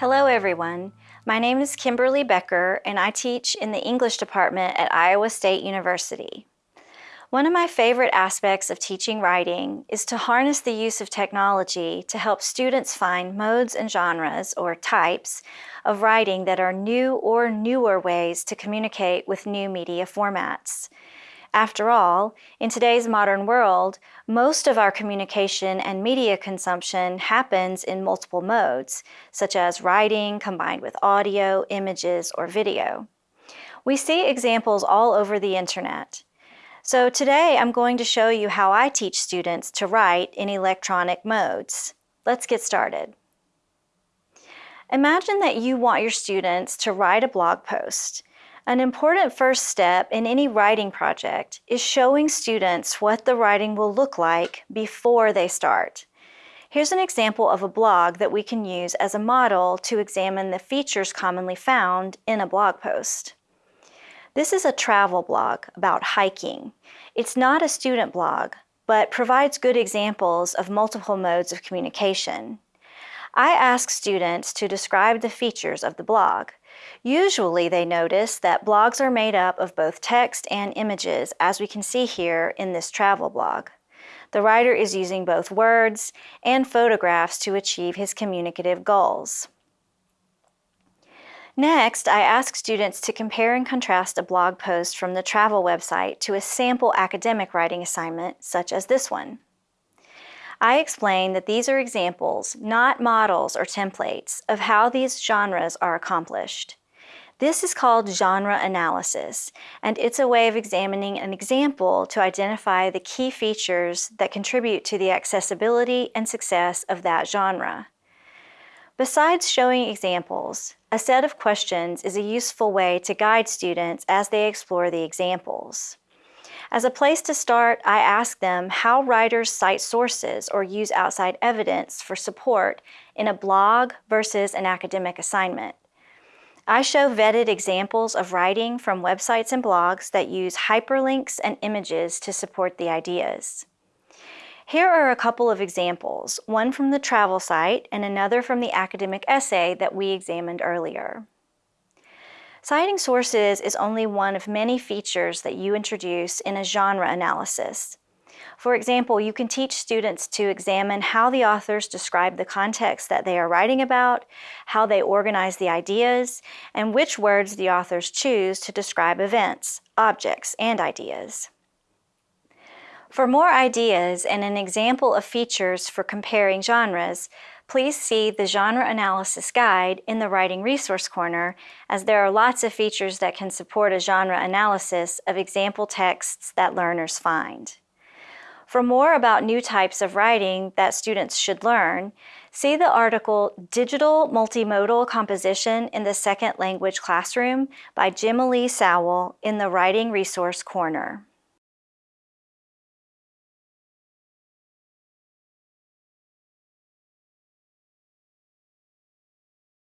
Hello everyone. My name is Kimberly Becker and I teach in the English department at Iowa State University. One of my favorite aspects of teaching writing is to harness the use of technology to help students find modes and genres, or types, of writing that are new or newer ways to communicate with new media formats. After all, in today's modern world, most of our communication and media consumption happens in multiple modes, such as writing combined with audio, images, or video. We see examples all over the internet. So today I'm going to show you how I teach students to write in electronic modes. Let's get started. Imagine that you want your students to write a blog post. An important first step in any writing project is showing students what the writing will look like before they start. Here's an example of a blog that we can use as a model to examine the features commonly found in a blog post. This is a travel blog about hiking. It's not a student blog, but provides good examples of multiple modes of communication. I ask students to describe the features of the blog. Usually they notice that blogs are made up of both text and images, as we can see here in this travel blog. The writer is using both words and photographs to achieve his communicative goals. Next, I ask students to compare and contrast a blog post from the travel website to a sample academic writing assignment, such as this one. I explain that these are examples, not models or templates, of how these genres are accomplished. This is called genre analysis, and it's a way of examining an example to identify the key features that contribute to the accessibility and success of that genre. Besides showing examples, a set of questions is a useful way to guide students as they explore the examples. As a place to start, I ask them how writers cite sources or use outside evidence for support in a blog versus an academic assignment. I show vetted examples of writing from websites and blogs that use hyperlinks and images to support the ideas. Here are a couple of examples, one from the travel site and another from the academic essay that we examined earlier. Citing sources is only one of many features that you introduce in a genre analysis. For example, you can teach students to examine how the authors describe the context that they are writing about, how they organize the ideas, and which words the authors choose to describe events, objects, and ideas. For more ideas and an example of features for comparing genres, please see the Genre Analysis Guide in the Writing Resource Corner, as there are lots of features that can support a genre analysis of example texts that learners find. For more about new types of writing that students should learn, see the article Digital Multimodal Composition in the Second Language Classroom by Jim Lee Sowell in the Writing Resource Corner.